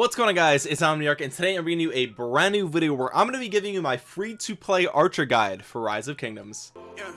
what's going on guys? It's Omniarch and today I'm bringing you a brand new video where I'm going to be giving you my free to play archer guide for rise of kingdoms. Yeah,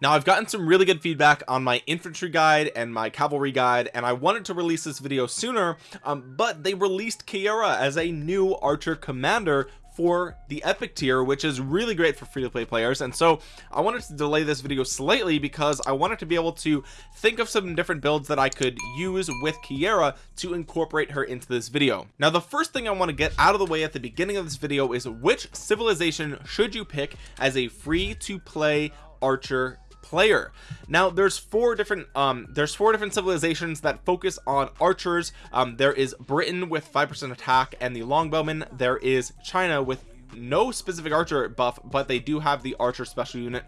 now I've gotten some really good feedback on my infantry guide and my cavalry guide and I wanted to release this video sooner um, but they released Kiera as a new archer commander for the epic tier which is really great for free-to-play players. And so I wanted to delay this video slightly because I wanted to be able to think of some different builds that I could use with Kiera to incorporate her into this video. Now the first thing I want to get out of the way at the beginning of this video is which civilization should you pick as a free to play archer player. Now there's four different um there's four different civilizations that focus on archers. Um there is britain with five percent attack and the longbowmen. There is china with no specific archer buff but they do have the archer special unit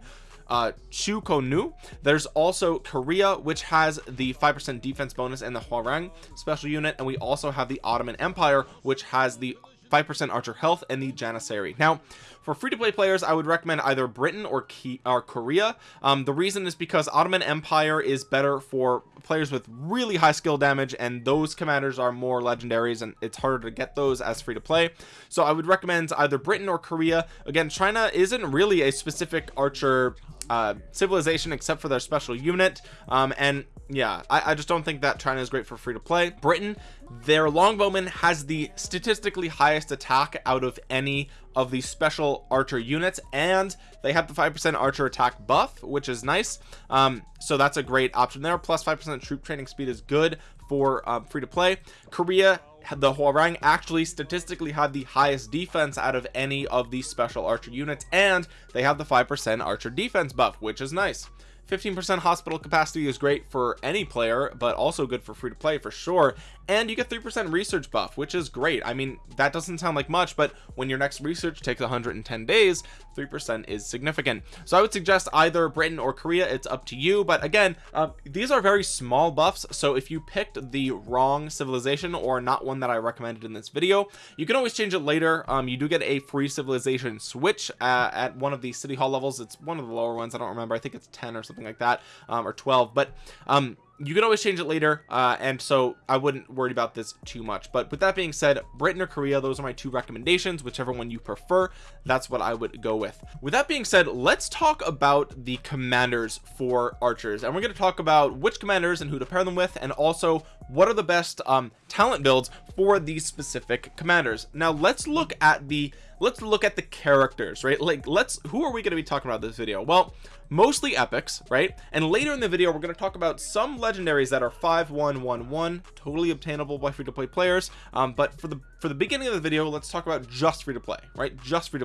uh Chu-Ko-Nu. There's also Korea which has the 5% defense bonus and the Hwarang special unit. And we also have the Ottoman Empire which has the 5% archer health and the janissary. Now for free-to-play players I would recommend either Britain or, or Korea. Um, the reason is because Ottoman Empire is better for players with really high skill damage and those commanders are more legendaries and it's harder to get those as free to play so I would recommend either Britain or Korea. Again China isn't really a specific archer uh, civilization except for their special unit. Um, and yeah I, I, just don't think that China is great for free to play. Britain their longbowman has the statistically highest attack out of any of the special archer units and they have the five percent archer attack buff which is nice. Um, so that's a great option there. Plus plus five percent troop training speed is good for um, free to play. Korea the Hwarang actually statistically had the highest defense out of any of the special archer units and they have the 5% archer defense buff which is nice. 15% hospital capacity is great for any player but also good for free to play for sure and you get 3% research buff which is great. I mean that doesn't sound like much but when your next research takes 110 days 3% is significant. So I would suggest either Britain or Korea it's up to you. But again uh, these are very small buffs so if you picked the wrong civilization or not one that I recommended in this video you can always change it later. Um, you do get a free civilization switch uh, at one of the city hall levels. It's one of the lower ones I don't remember I think it's 10 or something like that um, or 12 but um, you can always change it later uh, and so I wouldn't worry about this too much. But with that being said Britain or Korea those are my two recommendations whichever one you prefer. That's what I would go with. With that being said let's talk about the commanders for archers. And we're going to talk about which commanders and who to pair them with and also what are the best um, talent builds for these specific commanders. Now let's look at the let's look at the characters right? Like let's who are we going to be talking about this video? Well mostly epics right? And later in the video we're going to talk about some legendaries that are 5111 totally obtainable by free-to-play players. Um, but for the for the beginning of the video let's talk about just free to play right? Just free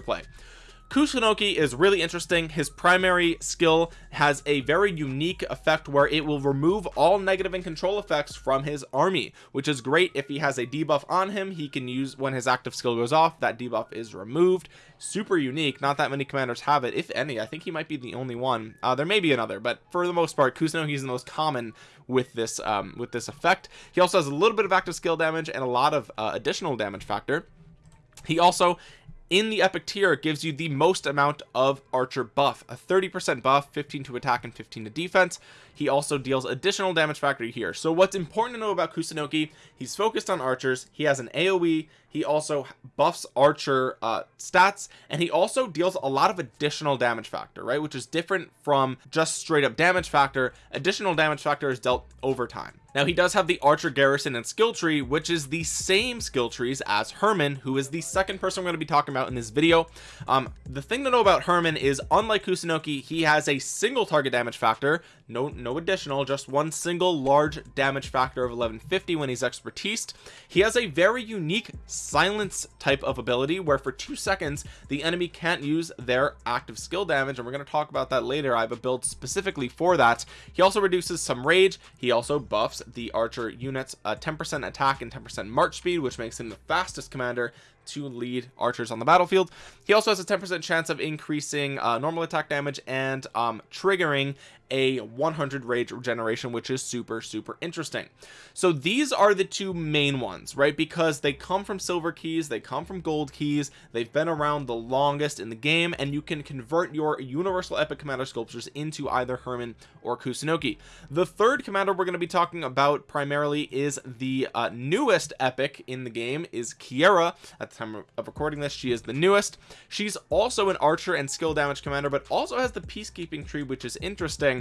to Kusunoki is really interesting. His primary skill has a very unique effect where it will remove all negative and control effects from his army which is great. If he has a debuff on him he can use when his active skill goes off that debuff is removed. Super unique. Not that many commanders have it. If any I think he might be the only one. Uh, there may be another but for the most part Kusunoki is the most common with this um, with this effect. He also has a little bit of active skill damage and a lot of uh, additional damage factor. He also in the epic tier it gives you the most amount of archer buff. A 30 percent buff 15 to attack and 15 to defense. He also deals additional damage factor here. So what's important to know about kusunoki he's focused on archers. He has an aoe he also buffs archer uh, stats and he also deals a lot of additional damage factor right? Which is different from just straight up damage factor. Additional damage factor is dealt over time now he does have the archer garrison and skill tree which is the same skill trees as hermann who is the second person we're going to be talking about in this video. Um the thing to know about hermann is unlike kusunoki he has a single target damage factor no no additional just one single large damage factor of 1150 when he's expertise he has a very unique silence type of ability where for two seconds the enemy can't use their active skill damage and we're going to talk about that later. I have a build specifically for that. He also reduces some rage. He also buffs the archer units 10% attack and 10% march speed which makes him the fastest commander to lead archers on the battlefield. He also has a 10 percent chance of increasing uh, normal attack damage and um, triggering a 100 rage regeneration which is super super interesting. So these are the two main ones right? Because they come from silver keys they come from gold keys they've been around the longest in the game and you can convert your universal epic commander sculptures into either hermann or kusunoki. The third commander we're going to be talking about primarily is the uh, newest epic in the game is kiera. At the time of recording this she is the newest. She's also an archer and skill damage commander but also has the peacekeeping tree which is interesting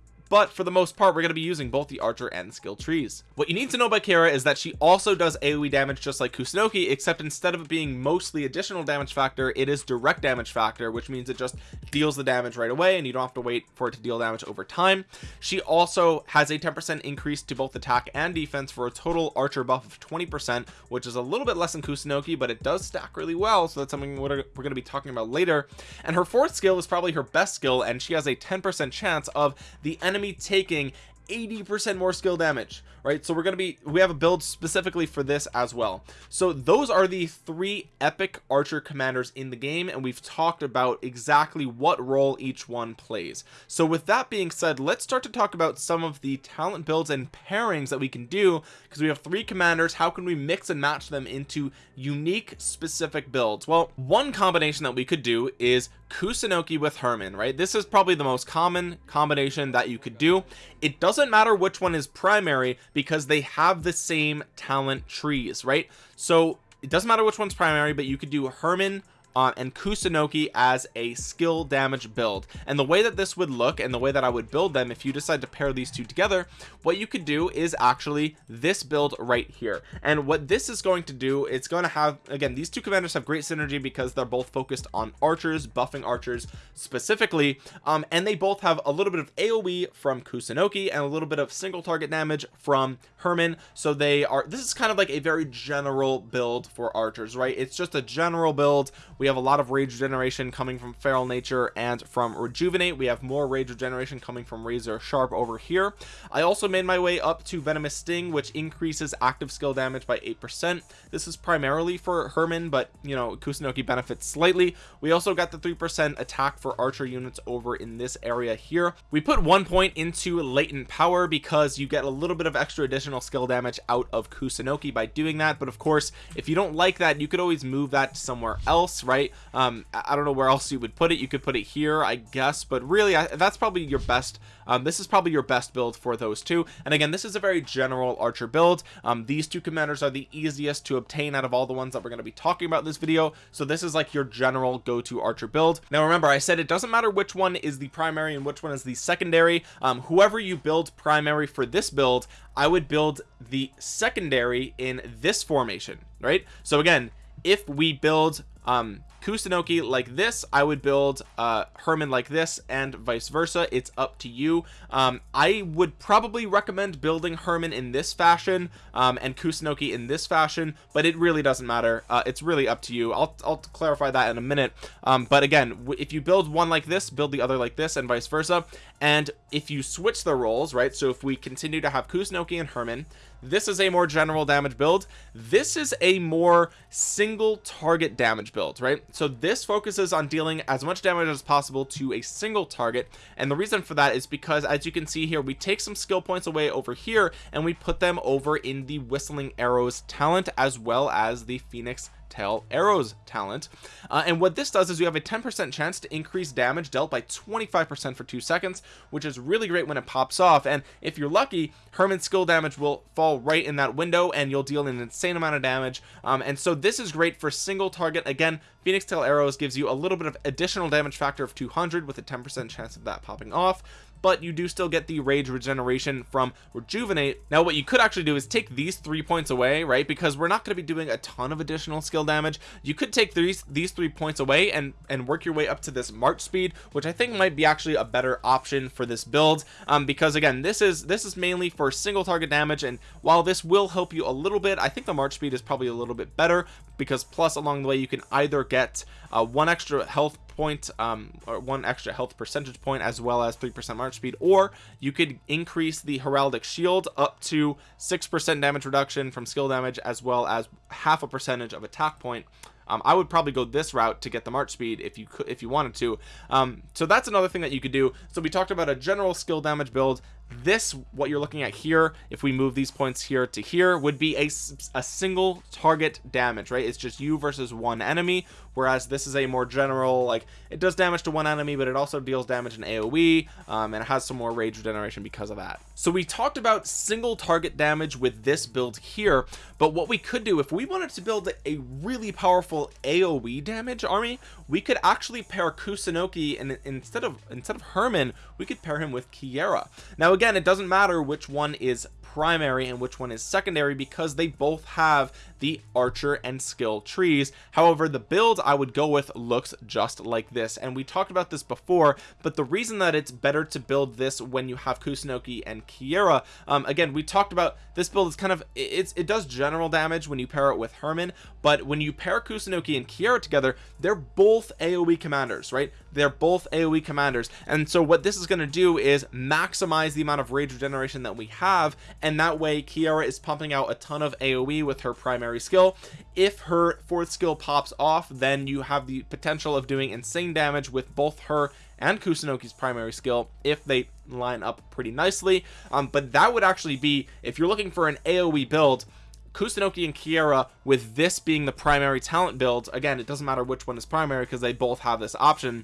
but for the most part we're going to be using both the archer and skill trees. What you need to know about Kiera is that she also does AoE damage just like Kusunoki except instead of it being mostly additional damage factor it is direct damage factor which means it just deals the damage right away and you don't have to wait for it to deal damage over time. She also has a 10% increase to both attack and defense for a total archer buff of 20% which is a little bit less than Kusunoki but it does stack really well. So that's something we're going to be talking about later. And her fourth skill is probably her best skill and she has a 10% chance of the enemy enemy taking 80% more skill damage right? So we're going to be we have a build specifically for this as well. So those are the three epic archer commanders in the game and we've talked about exactly what role each one plays. So with that being said let's start to talk about some of the talent builds and pairings that we can do because we have three commanders. How can we mix and match them into unique specific builds? Well one combination that we could do is Kusunoki with Hermann right? This is probably the most common combination that you could do. It doesn't matter which one is primary because they have the same talent trees right? So it doesn't matter which one's primary but you could do Hermann uh, and Kusunoki as a skill damage build. And the way that this would look and the way that I would build them if you decide to pair these two together what you could do is actually this build right here. And what this is going to do it's going to have again these two commanders have great synergy because they're both focused on archers buffing archers specifically. Um, and they both have a little bit of AoE from Kusunoki and a little bit of single target damage from Hermann. So they are this is kind of like a very general build for archers right? It's just a general build we have a lot of rage regeneration coming from feral nature and from rejuvenate. We have more rage regeneration coming from razor sharp over here. I also made my way up to venomous sting which increases active skill damage by eight percent. This is primarily for hermann but you know kusunoki benefits slightly. We also got the three percent attack for archer units over in this area here. We put one point into latent power because you get a little bit of extra additional skill damage out of kusunoki by doing that. But of course if you don't like that you could always move that somewhere else right? Um i don't know where else you would put it. You could put it here i guess but really I, that's probably your best um this is probably your best build for those two. And again this is a very general archer build. Um these two commanders are the easiest to obtain out of all the ones that we're going to be talking about in this video. So this is like your general go-to archer build. Now remember i said it doesn't matter which one is the primary and which one is the secondary. Um whoever you build primary for this build i would build the secondary in this formation right? So again if we build um Kusunoki like this I would build uh Hermann like this and vice versa. It's up to you. Um I would probably recommend building Hermann in this fashion um and Kusunoki in this fashion but it really doesn't matter. Uh it's really up to you. I'll, I'll clarify that in a minute. Um but again if you build one like this build the other like this and vice versa. And if you switch the roles right so if we continue to have Kusunoki and Hermann this is a more general damage build. This is a more single target damage build right? So this focuses on dealing as much damage as possible to a single target. And the reason for that is because as you can see here we take some skill points away over here and we put them over in the whistling arrows talent as well as the phoenix tail arrows talent. Uh, and what this does is you have a 10% chance to increase damage dealt by 25% for two seconds which is really great when it pops off. And if you're lucky Hermann's skill damage will fall right in that window and you'll deal an insane amount of damage. Um, and so this is great for single target. Again Phoenix tail arrows gives you a little bit of additional damage factor of 200 with a 10% chance of that popping off but you do still get the rage regeneration from rejuvenate. Now what you could actually do is take these three points away right? Because we're not going to be doing a ton of additional skill damage. You could take these these three points away and and work your way up to this march speed which i think might be actually a better option for this build. Um because again this is this is mainly for single target damage and while this will help you a little bit i think the march speed is probably a little bit better because plus along the way you can either get uh, one extra health point um or one extra health percentage point as well as three percent march speed or you could increase the heraldic shield up to six percent damage reduction from skill damage as well as half a percentage of attack point. Um, I would probably go this route to get the march speed if you could if you wanted to. Um, so that's another thing that you could do. So we talked about a general skill damage build this what you're looking at here if we move these points here to here would be a, a single target damage right? It's just you versus one enemy whereas this is a more general like it does damage to one enemy but it also deals damage in aoe um, and it has some more rage regeneration because of that. So we talked about single target damage with this build here but what we could do if we wanted to build a really powerful aoe damage army we could actually pair kusunoki and instead of instead of hermann we could pair him with kiera. Now again it doesn't matter which one is primary and which one is secondary because they both have the archer and skill trees. However the build I would go with looks just like this and we talked about this before but the reason that it's better to build this when you have Kusunoki and Kiera um, again we talked about this build is kind of it's it does general damage when you pair it with Hermann but when you pair Kusunoki and Kiera together they're both AoE commanders right? They're both AoE commanders and so what this is going to do is maximize the amount of rage regeneration that we have and that way Kiera is pumping out a ton of AoE with her primary skill. If her fourth skill pops off then you have the potential of doing insane damage with both her and Kusunoki's primary skill if they line up pretty nicely. Um, but that would actually be if you're looking for an AoE build Kusunoki and Kiera with this being the primary talent build again it doesn't matter which one is primary because they both have this option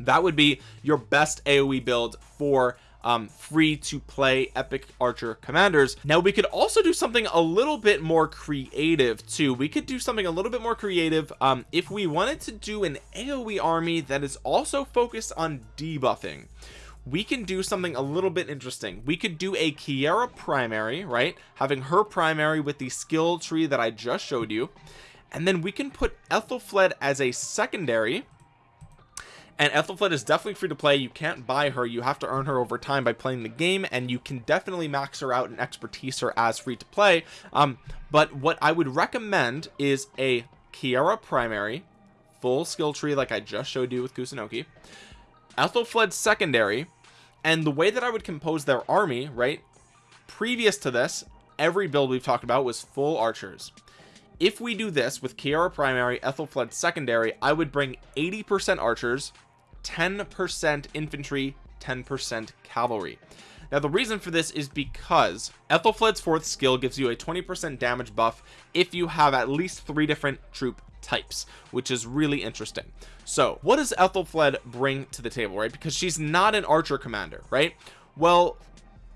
that would be your best aoe build for um, free to play epic archer commanders. Now we could also do something a little bit more creative too. We could do something a little bit more creative um, if we wanted to do an aoe army that is also focused on debuffing. We can do something a little bit interesting. We could do a Kiera primary right? Having her primary with the skill tree that I just showed you. And then we can put Aethelflaed as a secondary and Aethelflaed is definitely free to play. You can't buy her. You have to earn her over time by playing the game and you can definitely max her out and expertise her as free to play. Um but what I would recommend is a Kiera primary full skill tree like I just showed you with Kusunoki Aethelflaed secondary and the way that I would compose their army right previous to this every build we've talked about was full archers. If we do this with Kiera primary Aethelflaed secondary I would bring 80% archers 10% infantry 10% cavalry. Now the reason for this is because Aethelflaed's fourth skill gives you a 20% damage buff if you have at least three different troop types which is really interesting. So what does Aethelflaed bring to the table right? Because she's not an archer commander right? Well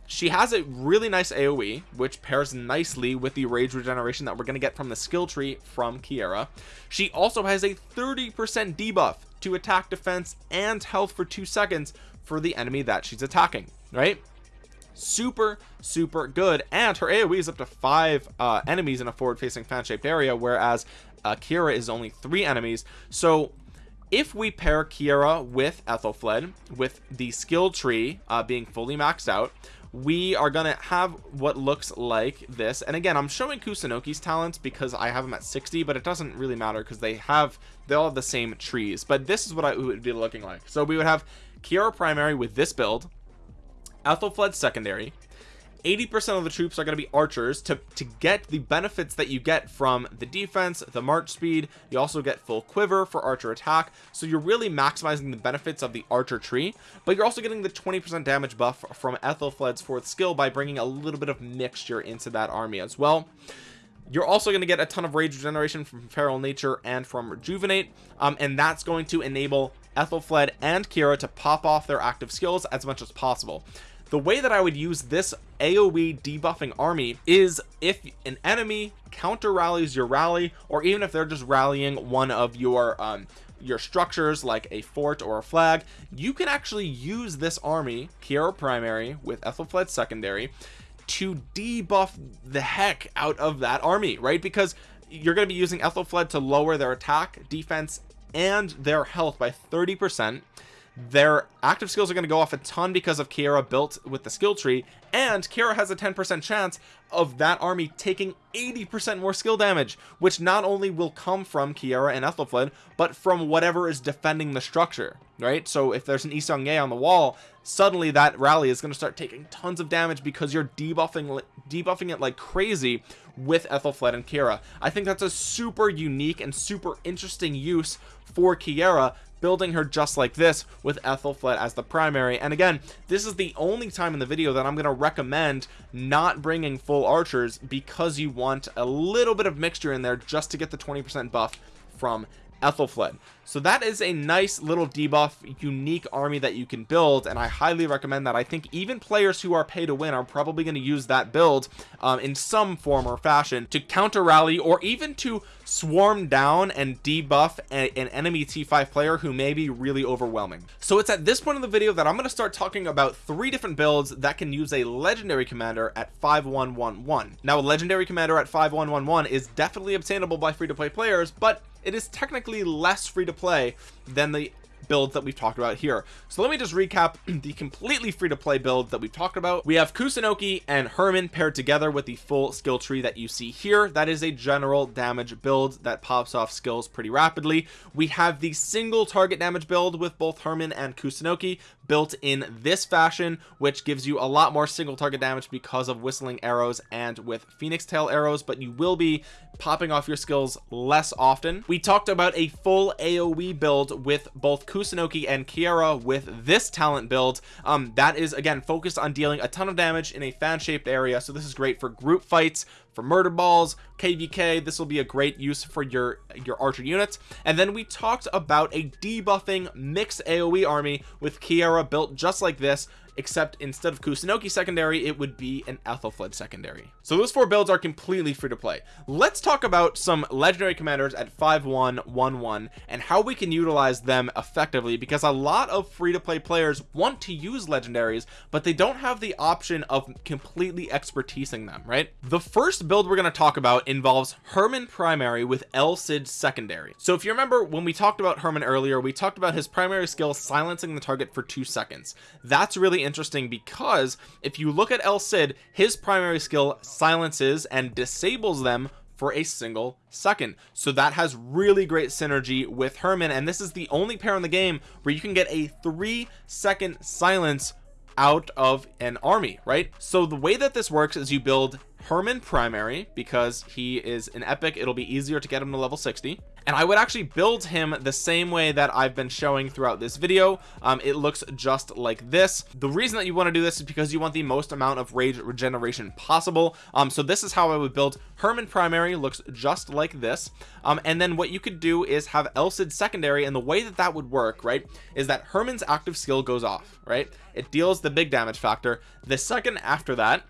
she has a really nice aoe which pairs nicely with the rage regeneration that we're going to get from the skill tree from kiera. She also has a 30 percent debuff to attack defense and health for two seconds for the enemy that she's attacking right? Super super good. And her aoe is up to five uh, enemies in a forward facing fan shaped area whereas uh, is only three enemies. So if we pair Kiera with Aethelflaed with the skill tree uh, being fully maxed out we are gonna have what looks like this. And again I'm showing Kusunoki's talents because I have them at 60 but it doesn't really matter because they have they all have the same trees. But this is what I would be looking like. So we would have Kiera primary with this build Ethel Aethelflaed secondary 80% of the troops are going to be archers to to get the benefits that you get from the defense the march speed. You also get full quiver for archer attack. So you're really maximizing the benefits of the archer tree but you're also getting the 20% damage buff from Aethelflaed's fourth skill by bringing a little bit of mixture into that army as well. You're also going to get a ton of rage regeneration from feral nature and from rejuvenate um, and that's going to enable Aethelflaed and kiera to pop off their active skills as much as possible the way that I would use this AoE debuffing army is if an enemy counter rallies your rally or even if they're just rallying one of your um your structures like a fort or a flag you can actually use this army Kiera primary with Aethelflaed secondary to debuff the heck out of that army right? Because you're going to be using Aethelflaed to lower their attack defense and their health by 30 percent their active skills are going to go off a ton because of Kiera built with the skill tree and Kiera has a 10% chance of that army taking 80% more skill damage which not only will come from Kiera and Aethelflaed but from whatever is defending the structure right? So if there's an Yi Seong-gye on the wall suddenly that rally is going to start taking tons of damage because you're debuffing debuffing it like crazy with Aethelflaed and Kiera. I think that's a super unique and super interesting use for Kiera building her just like this with Aethelflaed as the primary. And again this is the only time in the video that I'm going to recommend not bringing full archers because you want a little bit of mixture in there just to get the 20% buff from Aethelflaed so that is a nice little debuff unique army that you can build and I highly recommend that. I think even players who are pay to win are probably going to use that build um, in some form or fashion to counter rally or even to swarm down and debuff a, an enemy t5 player who may be really overwhelming. So it's at this point in the video that I'm going to start talking about three different builds that can use a legendary commander at 5111 now a legendary commander at 5111 is definitely obtainable by free-to-play players but it is technically less free to play than the builds that we've talked about here. So let me just recap the completely free to play build that we've talked about. We have Kusunoki and Hermann paired together with the full skill tree that you see here. That is a general damage build that pops off skills pretty rapidly. We have the single target damage build with both Hermann and Kusunoki built in this fashion which gives you a lot more single target damage because of whistling arrows and with phoenix tail arrows but you will be popping off your skills less often. We talked about a full aoe build with both kusunoki and kiera with this talent build. Um that is again focused on dealing a ton of damage in a fan shaped area so this is great for group fights for murder balls kvk this will be a great use for your your archer units. And then we talked about a debuffing mixed aoe army with kiera built just like this except instead of Kusunoki secondary it would be an Aethelflaed secondary. So those four builds are completely free to play. Let's talk about some legendary commanders at 5111 and how we can utilize them effectively because a lot of free to play players want to use legendaries but they don't have the option of completely expertising them right? The first build we're going to talk about involves Hermann primary with El Cid secondary. So if you remember when we talked about Hermann earlier we talked about his primary skill silencing the target for two seconds. That's really interesting because if you look at El Cid his primary skill silences and disables them for a single second. So that has really great synergy with Hermann and this is the only pair in the game where you can get a three second silence out of an army right? So the way that this works is you build Hermann primary because he is an epic it'll be easier to get him to level 60 and I would actually build him the same way that I've been showing throughout this video. Um, it looks just like this. The reason that you want to do this is because you want the most amount of rage regeneration possible. Um, so this is how I would build Hermann primary looks just like this. Um, and then what you could do is have El Cid secondary and the way that that would work right is that Hermann's active skill goes off right? It deals the big damage factor. The second after that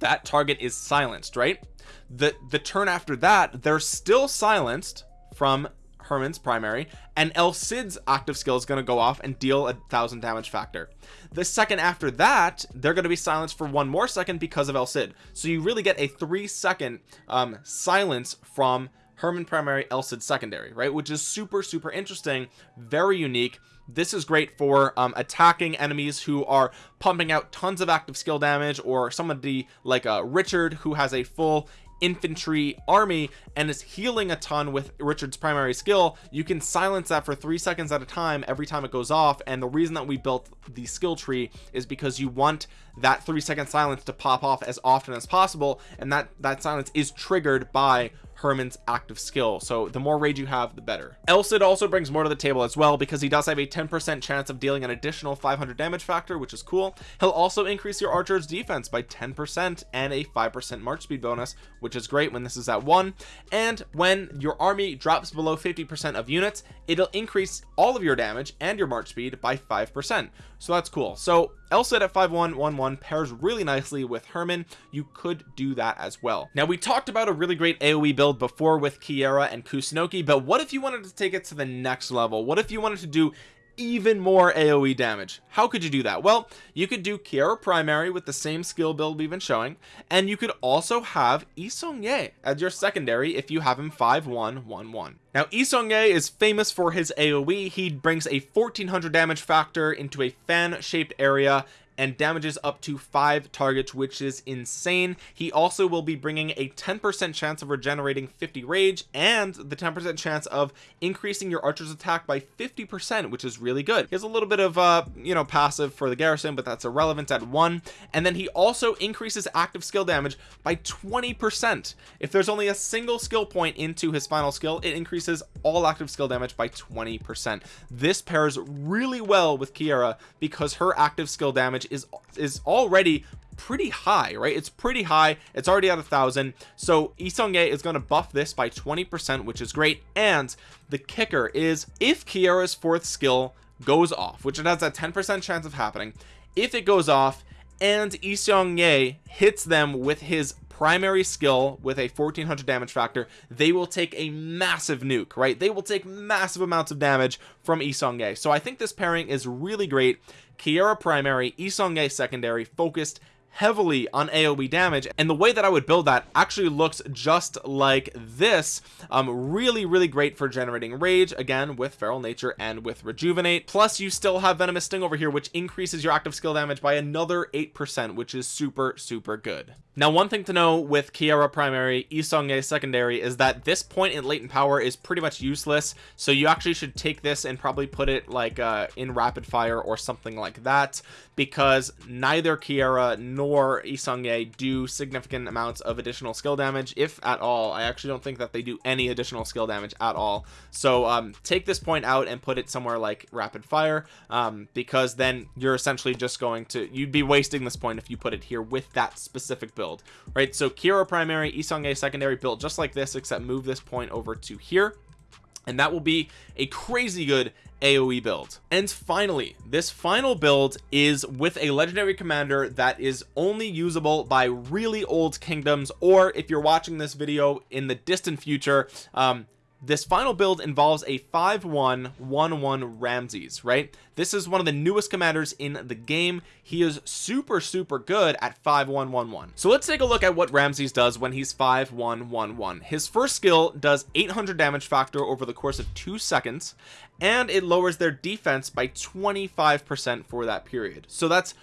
that target is silenced right? The the turn after that they're still silenced from Hermann's primary and El Cid's active skill is going to go off and deal a thousand damage factor. The second after that they're going to be silenced for one more second because of El Cid so you really get a three second um silence from Hermann primary El Cid secondary right? Which is super super interesting very unique this is great for um, attacking enemies who are pumping out tons of active skill damage or somebody like uh, Richard who has a full infantry army and is healing a ton with Richard's primary skill. You can silence that for three seconds at a time every time it goes off and the reason that we built the skill tree is because you want that three second silence to pop off as often as possible and that that silence is triggered by Hermann's active skill. So the more rage you have the better. El Cid also brings more to the table as well because he does have a 10% chance of dealing an additional 500 damage factor which is cool. He'll also increase your archer's defense by 10% and a 5% march speed bonus which is great when this is at one. And when your army drops below 50% of units it'll increase all of your damage and your march speed by 5% so that's cool. So El Cid at 5111 pairs really nicely with Hermann. you could do that as well now we talked about a really great AoE build before with Kiera and Kusunoki but what if you wanted to take it to the next level what if you wanted to do even more AoE damage. How could you do that? Well you could do Kiera primary with the same skill build we've been showing and you could also have Yi Seong-gye as your secondary if you have him 5111 now Yi Seong-gye is famous for his AoE he brings a 1400 damage factor into a fan shaped area and damages up to five targets which is insane. He also will be bringing a 10% chance of regenerating 50 rage and the 10% chance of increasing your archer's attack by 50% which is really good. He has a little bit of uh you know passive for the garrison but that's irrelevant at one. And then he also increases active skill damage by 20% if there's only a single skill point into his final skill it increases all active skill damage by 20% this pairs really well with Kiera because her active skill damage is is already pretty high right? It's pretty high. It's already at a thousand. So Yi Seong-gye is going to buff this by 20 percent which is great. And the kicker is if Kiera's fourth skill goes off which it has a 10 percent chance of happening if it goes off and Yi Seong-gye hits them with his primary skill with a 1400 damage factor they will take a massive nuke right? They will take massive amounts of damage from Yi Seong-gye so I think this pairing is really great Kiera primary Yi Seong-gye secondary focused heavily on aoe damage and the way that i would build that actually looks just like this. Um really really great for generating rage again with feral nature and with rejuvenate. Plus you still have venomous sting over here which increases your active skill damage by another eight percent which is super super good. Now one thing to know with kiera primary Yi Seong-gye secondary is that this point in latent power is pretty much useless so you actually should take this and probably put it like uh in rapid fire or something like that because neither kiera nor Yi Seong-gye do significant amounts of additional skill damage if at all. I actually don't think that they do any additional skill damage at all. So um take this point out and put it somewhere like rapid fire um because then you're essentially just going to you'd be wasting this point if you put it here with that specific build right? So Kiera primary Yi Seong-gye secondary build just like this except move this point over to here and that will be a crazy good AoE build. And finally this final build is with a legendary commander that is only usable by really old kingdoms or if you're watching this video in the distant future um this final build involves a 5-1-1-1 Ramses right? This is one of the newest commanders in the game. He is super super good at 5-1-1-1 so let's take a look at what Ramses does when he's 5-1-1-1 his first skill does 800 damage factor over the course of two seconds and it lowers their defense by 25 percent for that period. So that's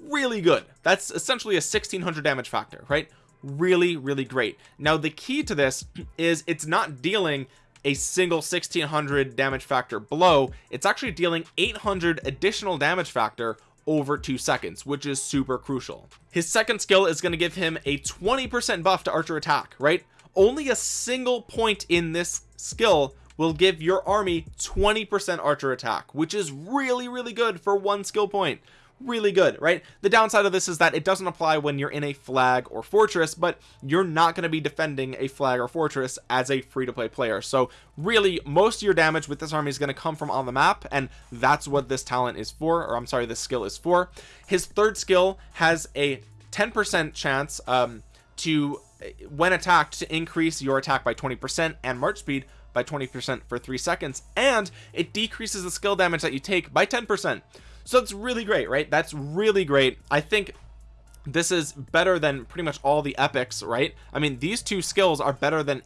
really good. That's essentially a 1600 damage factor right? Really really great. Now the key to this is it's not dealing a single 1600 damage factor blow. It's actually dealing 800 additional damage factor over two seconds which is super crucial. His second skill is going to give him a 20 percent buff to archer attack right? Only a single point in this skill will give your army 20 percent archer attack which is really really good for one skill point really good right? The downside of this is that it doesn't apply when you're in a flag or fortress but you're not going to be defending a flag or fortress as a free-to-play player. So really most of your damage with this army is going to come from on the map and that's what this talent is for or I'm sorry this skill is for. His third skill has a 10% chance um, to when attacked to increase your attack by 20% and march speed by 20% for three seconds and it decreases the skill damage that you take by 10% so it's really great right? That's really great. I think this is better than pretty much all the epics right? I mean these two skills are better than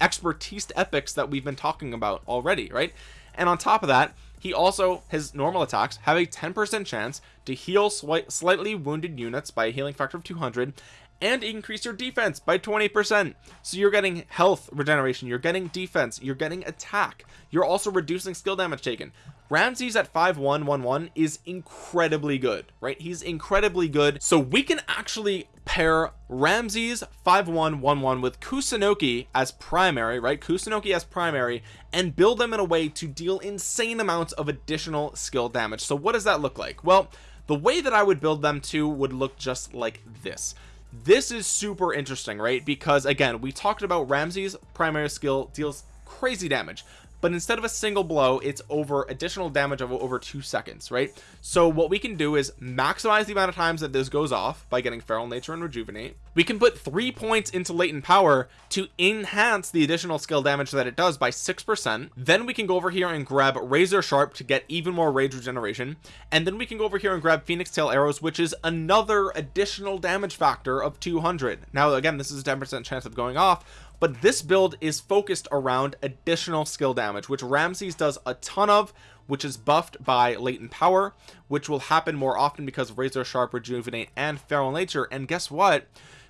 expertise epics that we've been talking about already right? And on top of that he also his normal attacks have a 10% chance to heal slightly wounded units by a healing factor of 200 and increase your defense by 20% so you're getting health regeneration you're getting defense you're getting attack you're also reducing skill damage taken. Ramses at 5111 is incredibly good right? He's incredibly good. So we can actually pair Ramses 5111 with Kusunoki as primary right? Kusunoki as primary and build them in a way to deal insane amounts of additional skill damage. So what does that look like? Well the way that I would build them to would look just like this this is super interesting right? Because again we talked about Ramses primary skill deals crazy damage but instead of a single blow it's over additional damage of over two seconds right? So what we can do is maximize the amount of times that this goes off by getting feral nature and rejuvenate. We can put three points into latent power to enhance the additional skill damage that it does by six percent. Then we can go over here and grab razor sharp to get even more rage regeneration. And then we can go over here and grab phoenix tail arrows which is another additional damage factor of 200 now again this is a 10 percent chance of going off but this build is focused around additional skill damage which Ramses does a ton of which is buffed by latent power which will happen more often because of razor sharp rejuvenate and feral nature. And guess what?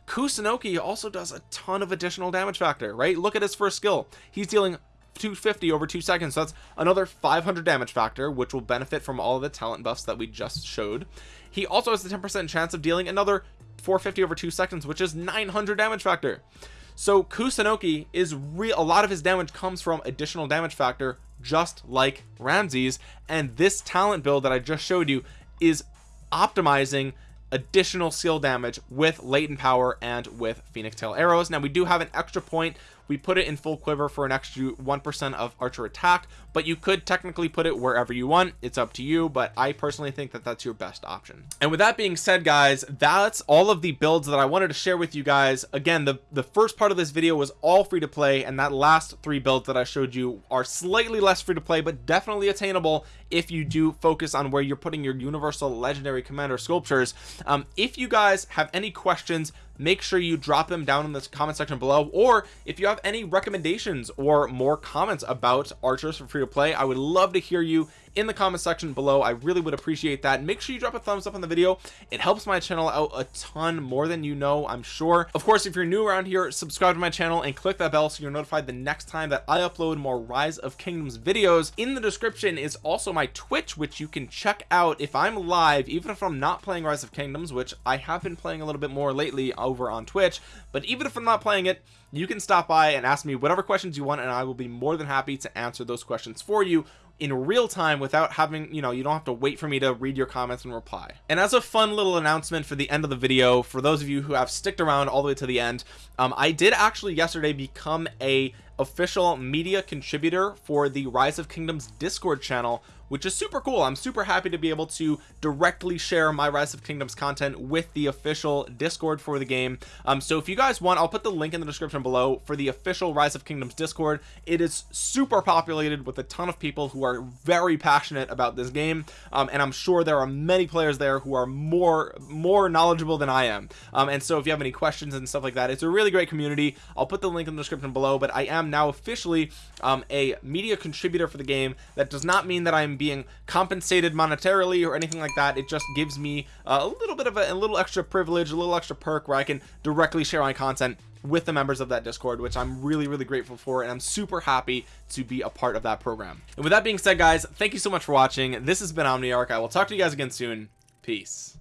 Kusunoki also does a ton of additional damage factor right? Look at his first skill. He's dealing 250 over two seconds. So that's another 500 damage factor which will benefit from all of the talent buffs that we just showed. He also has the 10 percent chance of dealing another 450 over two seconds which is 900 damage factor so Kusunoki is real a lot of his damage comes from additional damage factor just like Ramses. And this talent build that I just showed you is optimizing additional skill damage with latent power and with phoenix tail arrows. Now we do have an extra point we put it in full quiver for an extra one percent of archer attack but you could technically put it wherever you want. It's up to you but i personally think that that's your best option. And with that being said guys that's all of the builds that i wanted to share with you guys. Again the the first part of this video was all free to play and that last three builds that i showed you are slightly less free to play but definitely attainable if you do focus on where you're putting your universal legendary commander sculptures. Um, if you guys have any questions make sure you drop them down in the comment section below. Or if you have any recommendations or more comments about archers for free to play I would love to hear you in the comment section below. I really would appreciate that. Make sure you drop a thumbs up on the video. It helps my channel out a ton more than you know I'm sure. Of course if you're new around here subscribe to my channel and click that bell so you're notified the next time that I upload more rise of kingdoms videos. In the description is also my twitch which you can check out if I'm live even if I'm not playing rise of kingdoms which I have been playing a little bit more lately over on twitch. But even if I'm not playing it you can stop by and ask me whatever questions you want and I will be more than happy to answer those questions for you in real time without having you know you don't have to wait for me to read your comments and reply. And as a fun little announcement for the end of the video for those of you who have sticked around all the way to the end um, I did actually yesterday become a official media contributor for the rise of kingdoms discord channel which is super cool. I'm super happy to be able to directly share my rise of kingdoms content with the official discord for the game. Um so if you guys want I'll put the link in the description below for the official rise of kingdoms discord. It is super populated with a ton of people who are very passionate about this game um, and I'm sure there are many players there who are more more knowledgeable than I am. Um, and so if you have any questions and stuff like that it's a really great community. I'll put the link in the description below but I am now officially um, a media contributor for the game. That does not mean that I'm being compensated monetarily or anything like that. It just gives me a little bit of a, a little extra privilege a little extra perk where I can directly share my content with the members of that discord which i'm really really grateful for and i'm super happy to be a part of that program. And with that being said guys thank you so much for watching. This has been omniarch. I will talk to you guys again soon. Peace